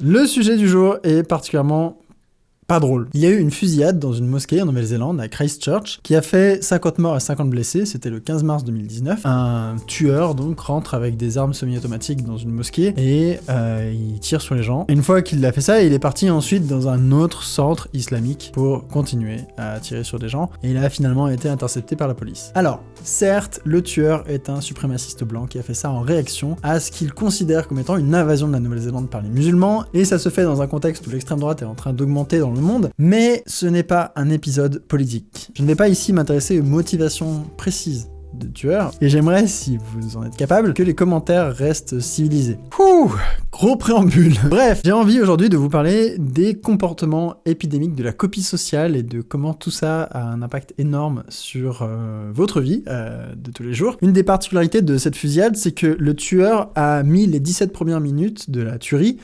Le sujet du jour est particulièrement pas drôle. Il y a eu une fusillade dans une mosquée en Nouvelle-Zélande, à Christchurch, qui a fait 50 morts et 50 blessés, c'était le 15 mars 2019. Un tueur, donc, rentre avec des armes semi-automatiques dans une mosquée et euh, il tire sur les gens. Une fois qu'il a fait ça, il est parti ensuite dans un autre centre islamique pour continuer à tirer sur des gens, et il a finalement été intercepté par la police. Alors, certes, le tueur est un suprémaciste blanc qui a fait ça en réaction à ce qu'il considère comme étant une invasion de la Nouvelle-Zélande par les musulmans, et ça se fait dans un contexte où l'extrême droite est en train d'augmenter dans le monde, mais ce n'est pas un épisode politique. Je ne vais pas ici m'intéresser aux motivations précises de tueurs, et j'aimerais, si vous en êtes capable, que les commentaires restent civilisés. Gros préambule. Bref, j'ai envie aujourd'hui de vous parler des comportements épidémiques de la copie sociale et de comment tout ça a un impact énorme sur euh, votre vie euh, de tous les jours. Une des particularités de cette fusillade, c'est que le tueur a mis les 17 premières minutes de la tuerie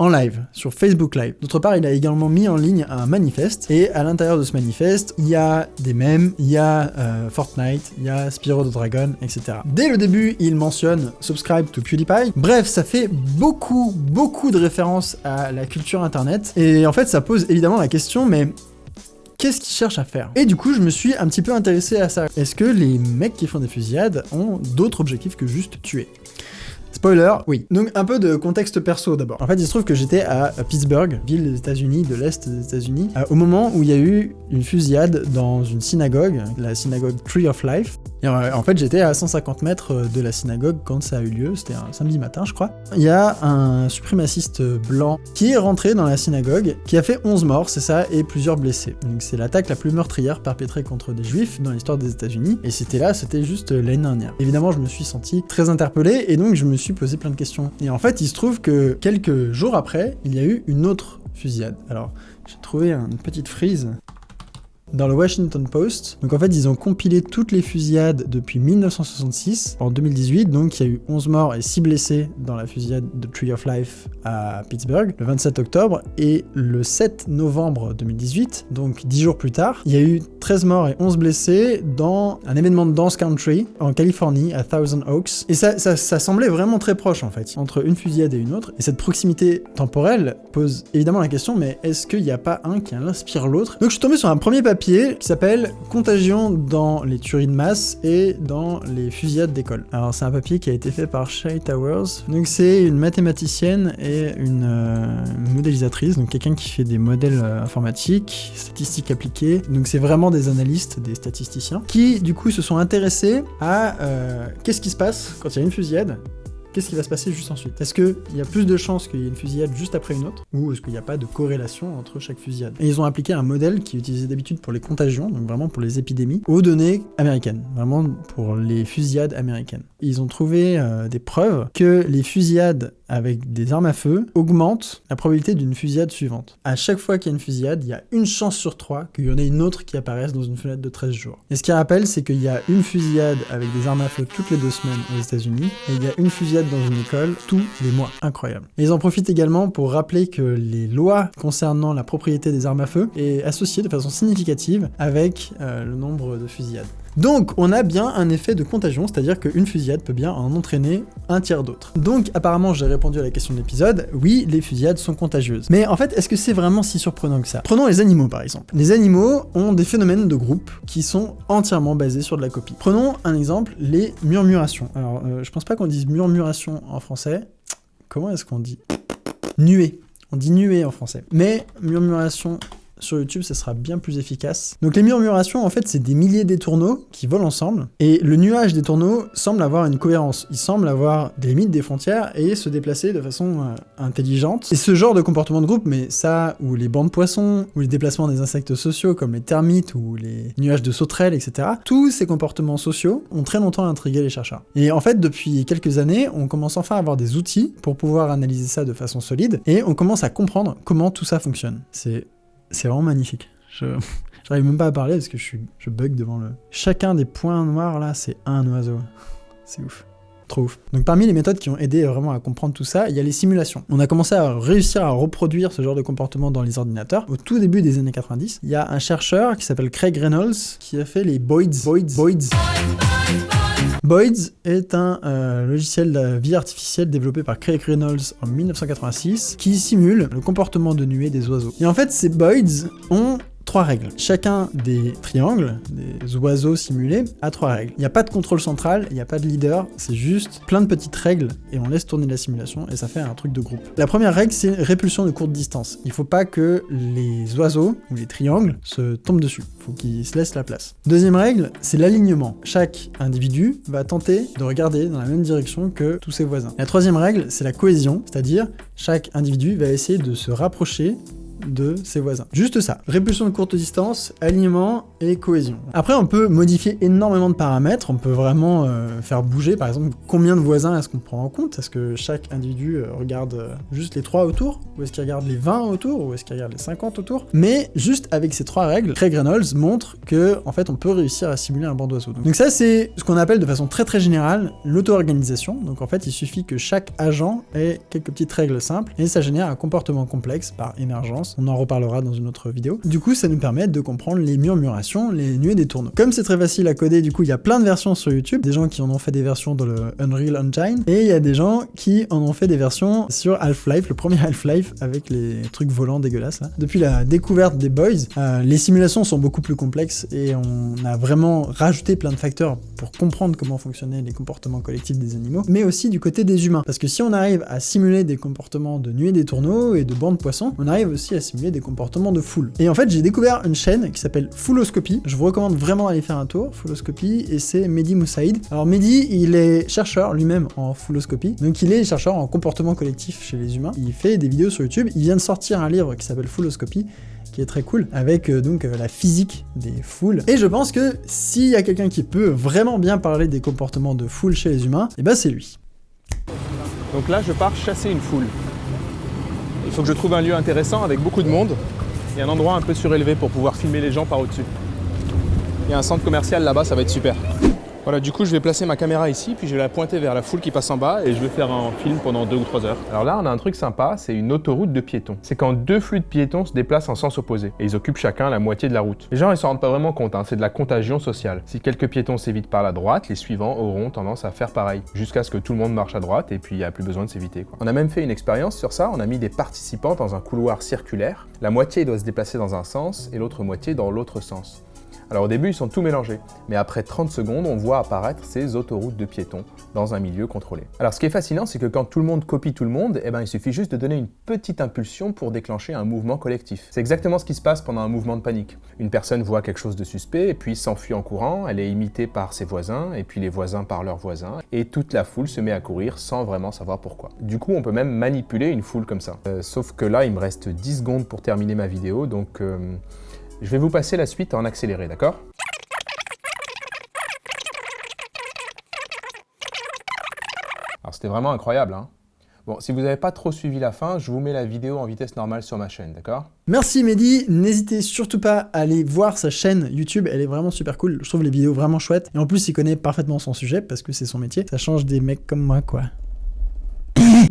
en live, sur Facebook Live. D'autre part, il a également mis en ligne un manifeste, et à l'intérieur de ce manifeste, il y a des mèmes, il y a euh, Fortnite, il y a Spyro the Dragon, etc. Dès le début, il mentionne Subscribe to PewDiePie. Bref, ça fait beaucoup, beaucoup de références à la culture internet, et en fait, ça pose évidemment la question, mais qu'est-ce qu'ils cherchent à faire? Et du coup, je me suis un petit peu intéressé à ça. Est-ce que les mecs qui font des fusillades ont d'autres objectifs que juste tuer? Spoiler, oui. Donc un peu de contexte perso d'abord. En fait, il se trouve que j'étais à Pittsburgh, ville des États-Unis, de l'Est des États-Unis, euh, au moment où il y a eu une fusillade dans une synagogue, la synagogue Tree of Life. Euh, en fait, j'étais à 150 mètres de la synagogue quand ça a eu lieu, c'était un samedi matin, je crois. Il y a un suprémaciste blanc qui est rentré dans la synagogue, qui a fait 11 morts, c'est ça, et plusieurs blessés. Donc c'est l'attaque la plus meurtrière perpétrée contre des juifs dans l'histoire des États-Unis, et c'était là, c'était juste l'année dernière. Évidemment, je me suis senti très interpellé, et donc je me suis posé plein de questions. Et en fait, il se trouve que quelques jours après, il y a eu une autre fusillade. Alors, j'ai trouvé une petite frise dans le Washington Post. Donc en fait, ils ont compilé toutes les fusillades depuis 1966. En 2018, donc il y a eu 11 morts et 6 blessés dans la fusillade de Tree of Life à Pittsburgh, le 27 octobre. Et le 7 novembre 2018, donc 10 jours plus tard, il y a eu 13 morts et 11 blessés dans un événement de dance country en Californie, à Thousand Oaks. Et ça, ça, semblait vraiment très proche en fait, entre une fusillade et une autre. Et cette proximité temporelle pose évidemment la question, mais est-ce qu'il n'y a pas un qui inspire l'autre? Donc je suis tombé sur un premier papier qui s'appelle Contagion dans les tueries de masse et dans les fusillades d'école. Alors c'est un papier qui a été fait par Shay Towers. Donc c'est une mathématicienne et une euh, modélisatrice, donc quelqu'un qui fait des modèles euh, informatiques, statistiques appliquées. Donc c'est vraiment des analystes, des statisticiens, qui du coup se sont intéressés à euh, qu'est-ce qui se passe quand il y a une fusillade qu'est-ce qui va se passer juste ensuite? Est-ce qu'il y a plus de chances qu'il y ait une fusillade juste après une autre Ou est-ce qu'il n'y a pas de corrélation entre chaque fusillade? Et ils ont appliqué un modèle qui est utilisé d'habitude pour les contagions, donc vraiment pour les épidémies, aux données américaines, vraiment pour les fusillades américaines. Ils ont trouvé euh, des preuves que les fusillades avec des armes à feu augmentent la probabilité d'une fusillade suivante. À chaque fois qu'il y a une fusillade, il y a une chance sur trois qu'il y en ait une autre qui apparaisse dans une fenêtre de 13 jours. Et ce qui rappelle, c'est qu'il y a une fusillade avec des armes à feu toutes les deux semaines aux États-Unis, et il y a une fusillade dans une école tous les mois. Incroyable. Et ils en profitent également pour rappeler que les lois concernant la propriété des armes à feu est associée de façon significative avec euh, le nombre de fusillades. Donc, on a bien un effet de contagion, c'est-à-dire qu'une fusillade peut bien en entraîner un tiers d'autres. Donc, apparemment, j'ai répondu à la question de l'épisode, oui, les fusillades sont contagieuses. Mais en fait, est-ce que c'est vraiment si surprenant que ça? Prenons les animaux, par exemple. Les animaux ont des phénomènes de groupe qui sont entièrement basés sur de la copie. Prenons un exemple, les murmurations. Alors, euh, je pense pas qu'on dise murmuration en français. Comment est-ce qu'on dit? Nuée. On dit nuée en français. Mais murmuration sur YouTube, ça sera bien plus efficace. Donc les murmurations, en fait, c'est des milliers d'étourneaux qui volent ensemble, et le nuage des tourneaux semble avoir une cohérence. Il semble avoir des limites, des frontières, et se déplacer de façon euh, intelligente. Et ce genre de comportement de groupe, mais ça, ou les bancs de poissons, ou les déplacements des insectes sociaux, comme les termites, ou les nuages de sauterelles, etc., tous ces comportements sociaux ont très longtemps intrigué les chercheurs. Et en fait, depuis quelques années, on commence enfin à avoir des outils pour pouvoir analyser ça de façon solide, et on commence à comprendre comment tout ça fonctionne. C'est c'est vraiment magnifique. Je j'arrive même pas à parler parce que je, suis, je bug devant le... Chacun des points noirs là, c'est un oiseau. C'est ouf. Trop ouf. Donc parmi les méthodes qui ont aidé vraiment à comprendre tout ça, il y a les simulations. On a commencé à réussir à reproduire ce genre de comportement dans les ordinateurs. Au tout début des années 90, il y a un chercheur qui s'appelle Craig Reynolds qui a fait les Boyds. Boyds. Boyds. Boyd's est un euh, logiciel de vie artificielle développé par Craig Reynolds en 1986 qui simule le comportement de nuée des oiseaux. Et en fait, ces Boyd's ont trois règles. Chacun des triangles, des oiseaux simulés, a trois règles. Il n'y a pas de contrôle central, il n'y a pas de leader, c'est juste plein de petites règles et on laisse tourner la simulation et ça fait un truc de groupe. La première règle, c'est répulsion de courte distance. Il faut pas que les oiseaux ou les triangles se tombent dessus. Il faut qu'ils se laissent la place. Deuxième règle, c'est l'alignement. Chaque individu va tenter de regarder dans la même direction que tous ses voisins. La troisième règle, c'est la cohésion, c'est-à-dire chaque individu va essayer de se rapprocher de ses voisins. Juste ça. Répulsion de courte distance, alignement et cohésion. Après, on peut modifier énormément de paramètres. On peut vraiment euh, faire bouger, par exemple, combien de voisins est-ce qu'on prend en compte? Est-ce que chaque individu euh, regarde euh, juste les 3 autour? Ou est-ce qu'il regarde les 20 autour? Ou est-ce qu'il regarde les 50 autour? Mais juste avec ces trois règles, Craig Reynolds montre que, en fait, on peut réussir à simuler un banc d'oiseaux. Donc ça, c'est ce qu'on appelle de façon très très générale l'auto-organisation. Donc en fait, il suffit que chaque agent ait quelques petites règles simples et ça génère un comportement complexe par émergence on en reparlera dans une autre vidéo. Du coup, ça nous permet de comprendre les murmurations, les nuées des tourneaux. Comme c'est très facile à coder, du coup, il y a plein de versions sur YouTube, des gens qui en ont fait des versions dans le Unreal Engine, et il y a des gens qui en ont fait des versions sur Half-Life, le premier Half-Life avec les trucs volants dégueulasses là. Depuis la découverte des Boys, euh, les simulations sont beaucoup plus complexes et on a vraiment rajouté plein de facteurs pour comprendre comment fonctionnaient les comportements collectifs des animaux, mais aussi du côté des humains. Parce que si on arrive à simuler des comportements de nuées des tourneaux et de bancs de poissons, on arrive aussi à simuler des comportements de foule. Et en fait, j'ai découvert une chaîne qui s'appelle Fouloscopy. Je vous recommande vraiment d'aller faire un tour, Fouloscopy, et c'est Mehdi Moussaïd. Alors Mehdi, il est chercheur lui-même en Fouloscopy, donc il est chercheur en comportement collectif chez les humains. Il fait des vidéos sur YouTube. Il vient de sortir un livre qui s'appelle Fouloscopy, qui est très cool, avec euh, donc euh, la physique des foules. Et je pense que s'il y a quelqu'un qui peut vraiment bien parler des comportements de foule chez les humains, et eh ben c'est lui. Donc là, je pars chasser une foule. Il faut que je trouve un lieu intéressant avec beaucoup de monde et un endroit un peu surélevé pour pouvoir filmer les gens par au-dessus. Il y a un centre commercial là-bas, ça va être super. Voilà, du coup, je vais placer ma caméra ici, puis je vais la pointer vers la foule qui passe en bas et je vais faire un film pendant deux ou trois heures. Alors là, on a un truc sympa, c'est une autoroute de piétons. C'est quand deux flux de piétons se déplacent en sens opposé et ils occupent chacun la moitié de la route. Les gens, ils s'en rendent pas vraiment compte, hein, c'est de la contagion sociale. Si quelques piétons s'évitent par la droite, les suivants auront tendance à faire pareil, jusqu'à ce que tout le monde marche à droite et puis il n'y a plus besoin de s'éviter. On a même fait une expérience sur ça, on a mis des participants dans un couloir circulaire. La moitié doit se déplacer dans un sens et l'autre moitié dans l'autre sens. Alors au début, ils sont tout mélangés, mais après 30 secondes, on voit apparaître ces autoroutes de piétons dans un milieu contrôlé. Alors ce qui est fascinant, c'est que quand tout le monde copie tout le monde, eh ben, il suffit juste de donner une petite impulsion pour déclencher un mouvement collectif. C'est exactement ce qui se passe pendant un mouvement de panique. Une personne voit quelque chose de suspect, et puis s'enfuit en courant, elle est imitée par ses voisins, et puis les voisins par leurs voisins, et toute la foule se met à courir sans vraiment savoir pourquoi. Du coup, on peut même manipuler une foule comme ça. Euh, sauf que là, il me reste 10 secondes pour terminer ma vidéo, donc... Euh, je vais vous passer la suite en accéléré, d'accord? Alors c'était vraiment incroyable, hein. Bon, si vous n'avez pas trop suivi la fin, je vous mets la vidéo en vitesse normale sur ma chaîne, d'accord? Merci Mehdi, n'hésitez surtout pas à aller voir sa chaîne YouTube, elle est vraiment super cool, je trouve les vidéos vraiment chouettes, et en plus il connaît parfaitement son sujet, parce que c'est son métier, ça change des mecs comme moi quoi.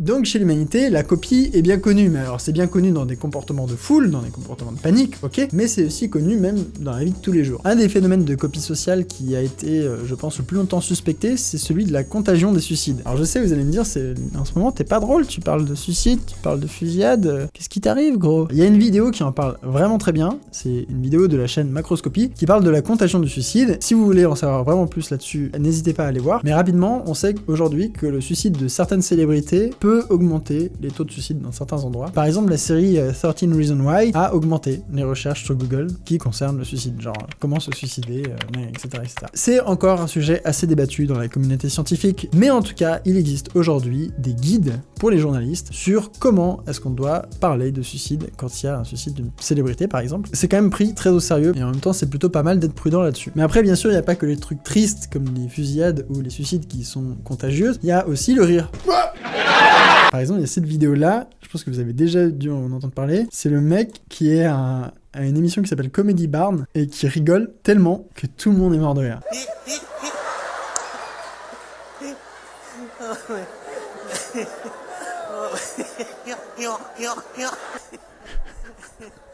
Donc chez l'humanité, la copie est bien connue, mais alors c'est bien connu dans des comportements de foule, dans des comportements de panique, ok, mais c'est aussi connu même dans la vie de tous les jours. Un des phénomènes de copie sociale qui a été, euh, je pense, le plus longtemps suspecté, c'est celui de la contagion des suicides. Alors je sais, vous allez me dire, c'est en ce moment t'es pas drôle, tu parles de suicide, tu parles de fusillade, euh, qu'est-ce qui t'arrive gros? Il y a une vidéo qui en parle vraiment très bien, c'est une vidéo de la chaîne Macroscopie qui parle de la contagion du suicide. Si vous voulez en savoir vraiment plus là-dessus, n'hésitez pas à aller voir. Mais rapidement, on sait aujourd'hui que le suicide de certaines célébrités peut augmenter les taux de suicide dans certains endroits. Par exemple, la série 13 euh, Reasons Why a augmenté les recherches sur Google qui concernent le suicide, genre comment se suicider, etc., euh, etc. C'est encore un sujet assez débattu dans la communauté scientifique, mais en tout cas, il existe aujourd'hui des guides pour les journalistes sur comment est-ce qu'on doit parler de suicide quand il y a un suicide d'une célébrité, par exemple. C'est quand même pris très au sérieux, et en même temps, c'est plutôt pas mal d'être prudent là-dessus. Mais après, bien sûr, il n'y a pas que les trucs tristes, comme les fusillades ou les suicides qui sont contagieux, il y a aussi le rire. Par exemple, il y a cette vidéo-là, je pense que vous avez déjà dû en entendre parler. C'est le mec qui est à, une émission qui s'appelle Comedy Barn et qui rigole tellement que tout le monde est mort de rire.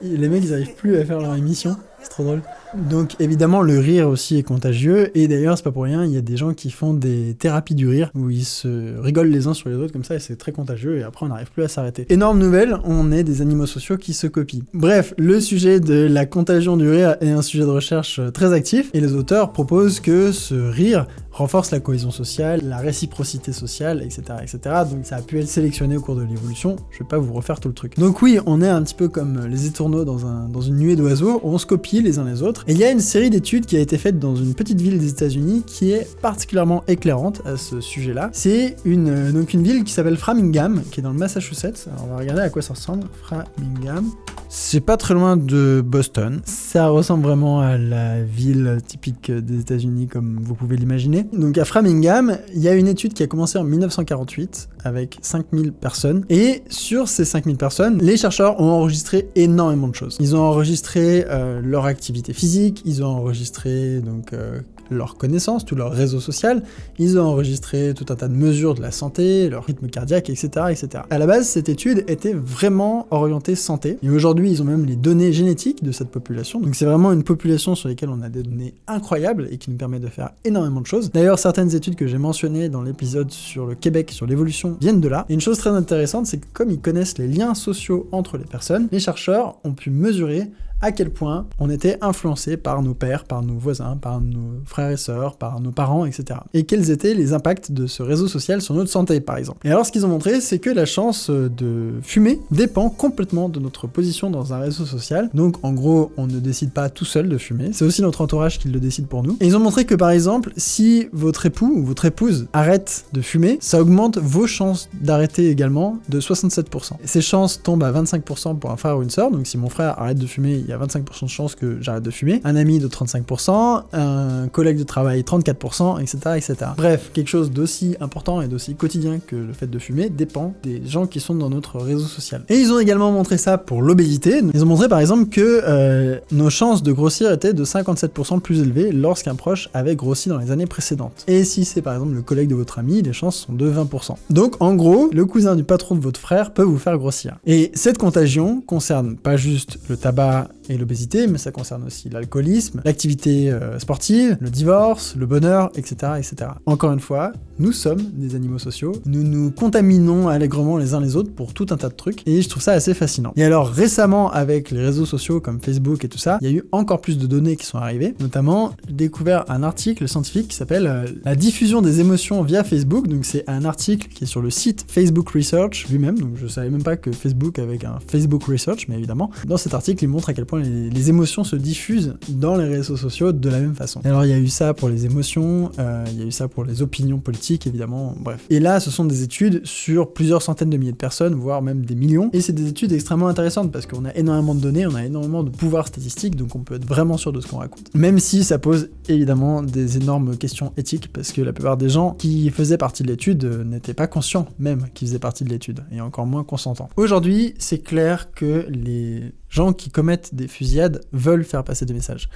les mecs, ils arrivent plus à faire leur émission. C'est trop drôle. Donc évidemment le rire aussi est contagieux et d'ailleurs c'est pas pour rien, il y a des gens qui font des thérapies du rire où ils se rigolent les uns sur les autres comme ça et c'est très contagieux et après on n'arrive plus à s'arrêter. Énorme nouvelle, on est des animaux sociaux qui se copient. Bref, le sujet de la contagion du rire est un sujet de recherche très actif et les auteurs proposent que ce rire renforce la cohésion sociale, la réciprocité sociale, etc., etc. Donc ça a pu être sélectionné au cours de l'évolution, je vais pas vous refaire tout le truc. Donc oui, on est un petit peu comme les étourneaux dans, un, dans une nuée d'oiseaux, on se copie les uns les autres, et il y a une série d'études qui a été faite dans une petite ville des états unis qui est particulièrement éclairante à ce sujet-là. C'est une, donc une ville qui s'appelle Framingham, qui est dans le Massachusetts. Alors on va regarder à quoi ça ressemble. Framingham. C'est pas très loin de Boston. Ça ressemble vraiment à la ville typique des États-Unis comme vous pouvez l'imaginer. Donc à Framingham, il y a une étude qui a commencé en 1948 avec 5000 personnes. Et sur ces 5000 personnes, les chercheurs ont enregistré énormément de choses. Ils ont enregistré euh, leur activité physique, ils ont enregistré donc euh, leurs connaissances, tout leur réseau social, ils ont enregistré tout un tas de mesures de la santé, leur rythme cardiaque, etc. etc. À la base, cette étude était vraiment orientée santé, et aujourd'hui, ils ont même les données génétiques de cette population, donc c'est vraiment une population sur laquelle on a des données incroyables et qui nous permet de faire énormément de choses. D'ailleurs, certaines études que j'ai mentionnées dans l'épisode sur le Québec, sur l'évolution, viennent de là. Et une chose très intéressante, c'est que comme ils connaissent les liens sociaux entre les personnes, les chercheurs ont pu mesurer à quel point on était influencé par nos pères, par nos voisins, par nos frères et sœurs, par nos parents, etc. Et quels étaient les impacts de ce réseau social sur notre santé, par exemple. Et alors, ce qu'ils ont montré, c'est que la chance de fumer dépend complètement de notre position dans un réseau social. Donc, en gros, on ne décide pas tout seul de fumer, c'est aussi notre entourage qui le décide pour nous. Et ils ont montré que, par exemple, si votre époux ou votre épouse arrête de fumer, ça augmente vos chances d'arrêter également de 67%. Et ces chances tombent à 25% pour un frère ou une sœur, donc si mon frère arrête de fumer, il y a 25% de chances que j'arrête de fumer, un ami de 35%, un collègue de travail 34%, etc. etc. Bref, quelque chose d'aussi important et d'aussi quotidien que le fait de fumer dépend des gens qui sont dans notre réseau social. Et ils ont également montré ça pour l'obésité. Ils ont montré par exemple que euh, nos chances de grossir étaient de 57% plus élevées lorsqu'un proche avait grossi dans les années précédentes. Et si c'est par exemple le collègue de votre ami, les chances sont de 20%. Donc en gros, le cousin du patron de votre frère peut vous faire grossir. Et cette contagion concerne pas juste le tabac et l'obésité, mais ça concerne aussi l'alcoolisme, l'activité euh, sportive, le divorce, le bonheur, etc., etc. Encore une fois, nous sommes des animaux sociaux, nous nous contaminons allègrement les uns les autres pour tout un tas de trucs, et je trouve ça assez fascinant. Et alors récemment, avec les réseaux sociaux comme Facebook et tout ça, il y a eu encore plus de données qui sont arrivées, notamment découvert un article scientifique qui s'appelle euh, La diffusion des émotions via Facebook, donc c'est un article qui est sur le site Facebook Research lui-même, donc je savais même pas que Facebook avait un Facebook Research, mais évidemment, dans cet article il montre à quel point les, émotions se diffusent dans les réseaux sociaux de la même façon. alors il y a eu ça pour les émotions, euh, il y a eu ça pour les opinions politiques évidemment, bref. Et là ce sont des études sur plusieurs centaines de milliers de personnes, voire même des millions, et c'est des études extrêmement intéressantes parce qu'on a énormément de données, on a énormément de pouvoir statistique, donc on peut être vraiment sûr de ce qu'on raconte. Même si ça pose évidemment des énormes questions éthiques, parce que la plupart des gens qui faisaient partie de l'étude euh, n'étaient pas conscients même qu'ils faisaient partie de l'étude, et encore moins consentants. Aujourd'hui, c'est clair que les gens qui commettent des fusillades veulent faire passer des messages.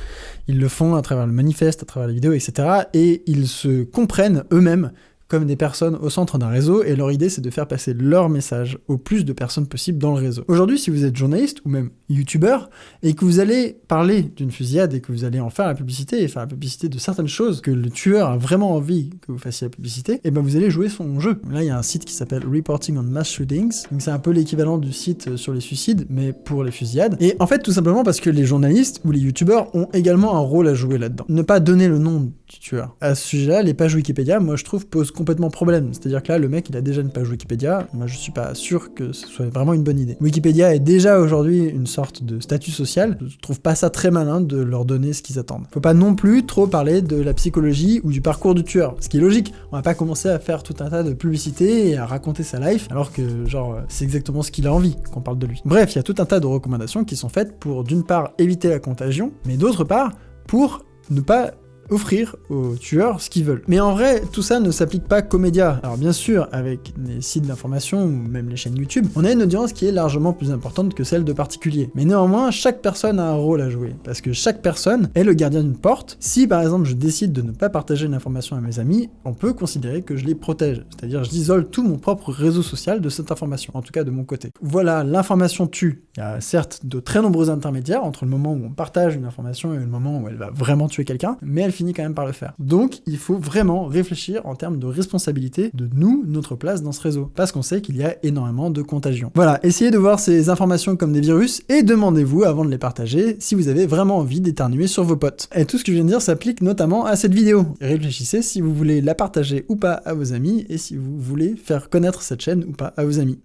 Ils le font à travers le manifeste, à travers les vidéos, etc. Et ils se comprennent eux-mêmes comme des personnes au centre d'un réseau, et leur idée c'est de faire passer leur message au plus de personnes possible dans le réseau. Aujourd'hui, si vous êtes journaliste ou même youtubeur, et que vous allez parler d'une fusillade et que vous allez en faire la publicité, et faire la publicité de certaines choses que le tueur a vraiment envie que vous fassiez la publicité, et eh ben vous allez jouer son jeu. Là, il y a un site qui s'appelle Reporting on Mass Shootings, donc c'est un peu l'équivalent du site sur les suicides, mais pour les fusillades. Et en fait, tout simplement parce que les journalistes ou les youtubeurs ont également un rôle à jouer là-dedans. Ne pas donner le nom du tueur. À ce sujet-là, les pages Wikipédia, moi je trouve, posent complètement problème. C'est-à-dire que là, le mec, il a déjà une page Wikipédia. Moi, je suis pas sûr que ce soit vraiment une bonne idée. Wikipédia est déjà aujourd'hui une sorte de statut social. Je trouve pas ça très malin de leur donner ce qu'ils attendent. Faut pas non plus trop parler de la psychologie ou du parcours du tueur. Ce qui est logique. On va pas commencer à faire tout un tas de publicités et à raconter sa life alors que, genre, c'est exactement ce qu'il a envie qu'on parle de lui. Bref, il y a tout un tas de recommandations qui sont faites pour, d'une part, éviter la contagion, mais d'autre part, pour ne pas offrir aux tueurs ce qu'ils veulent. Mais en vrai, tout ça ne s'applique pas qu'aux médias. Alors bien sûr, avec les sites d'information ou même les chaînes YouTube, on a une audience qui est largement plus importante que celle de particuliers. Mais néanmoins, chaque personne a un rôle à jouer, parce que chaque personne est le gardien d'une porte. Si par exemple je décide de ne pas partager une information à mes amis, on peut considérer que je les protège. C'est-à-dire j'isole tout mon propre réseau social de cette information, en tout cas de mon côté. Voilà, l'information tue. Il y a certes de très nombreux intermédiaires entre le moment où on partage une information et le moment où elle va vraiment tuer quelqu'un, mais elle quand même par le faire. Donc il faut vraiment réfléchir en termes de responsabilité de nous, notre place dans ce réseau, parce qu'on sait qu'il y a énormément de contagion. Voilà, essayez de voir ces informations comme des virus et demandez-vous avant de les partager si vous avez vraiment envie d'éternuer sur vos potes. Et tout ce que je viens de dire s'applique notamment à cette vidéo. Réfléchissez si vous voulez la partager ou pas à vos amis et si vous voulez faire connaître cette chaîne ou pas à vos amis.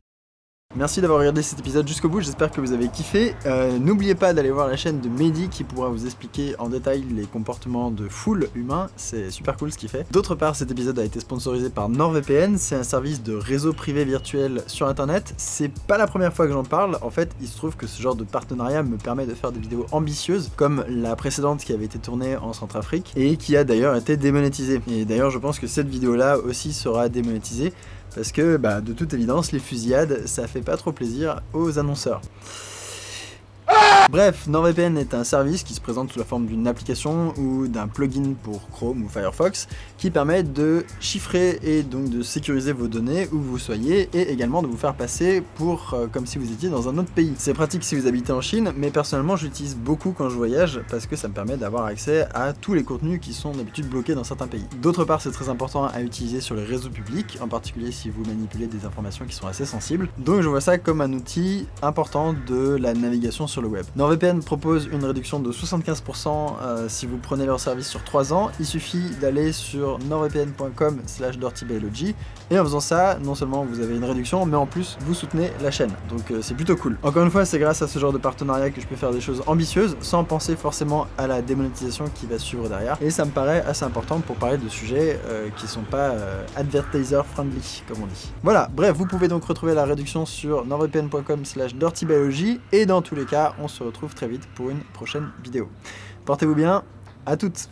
Merci d'avoir regardé cet épisode jusqu'au bout, j'espère que vous avez kiffé. Euh, N'oubliez pas d'aller voir la chaîne de Mehdi qui pourra vous expliquer en détail les comportements de foule humain, c'est super cool ce qu'il fait. D'autre part, cet épisode a été sponsorisé par NordVPN, c'est un service de réseau privé virtuel sur internet. C'est pas la première fois que j'en parle, en fait il se trouve que ce genre de partenariat me permet de faire des vidéos ambitieuses, comme la précédente qui avait été tournée en Centrafrique, et qui a d'ailleurs été démonétisée. Et d'ailleurs je pense que cette vidéo là aussi sera démonétisée, parce que bah, de toute évidence les fusillades ça fait pas trop plaisir aux annonceurs. Bref, NordVPN est un service qui se présente sous la forme d'une application ou d'un plugin pour Chrome ou Firefox qui permet de chiffrer et donc de sécuriser vos données où vous soyez et également de vous faire passer pour euh, comme si vous étiez dans un autre pays. C'est pratique si vous habitez en Chine, mais personnellement j'utilise beaucoup quand je voyage parce que ça me permet d'avoir accès à tous les contenus qui sont d'habitude bloqués dans certains pays. D'autre part, c'est très important à utiliser sur les réseaux publics, en particulier si vous manipulez des informations qui sont assez sensibles. Donc je vois ça comme un outil important de la navigation sur le web. NordVPN propose une réduction de 75% euh, si vous prenez leur service sur 3 ans. Il suffit d'aller sur nordvpn.com slash dirtybiology et en faisant ça, non seulement vous avez une réduction, mais en plus vous soutenez la chaîne. Donc euh, c'est plutôt cool. Encore une fois, c'est grâce à ce genre de partenariat que je peux faire des choses ambitieuses sans penser forcément à la démonétisation qui va suivre derrière. Et ça me paraît assez important pour parler de sujets euh, qui sont pas euh, advertiser friendly, comme on dit. Voilà, bref, vous pouvez donc retrouver la réduction sur nordvpn.com slash dirtybiology et dans tous les cas, on se retrouve très vite pour une prochaine vidéo. Portez-vous bien, à toutes